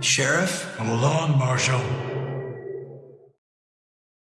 Sheriff? I'm alone, Marshal.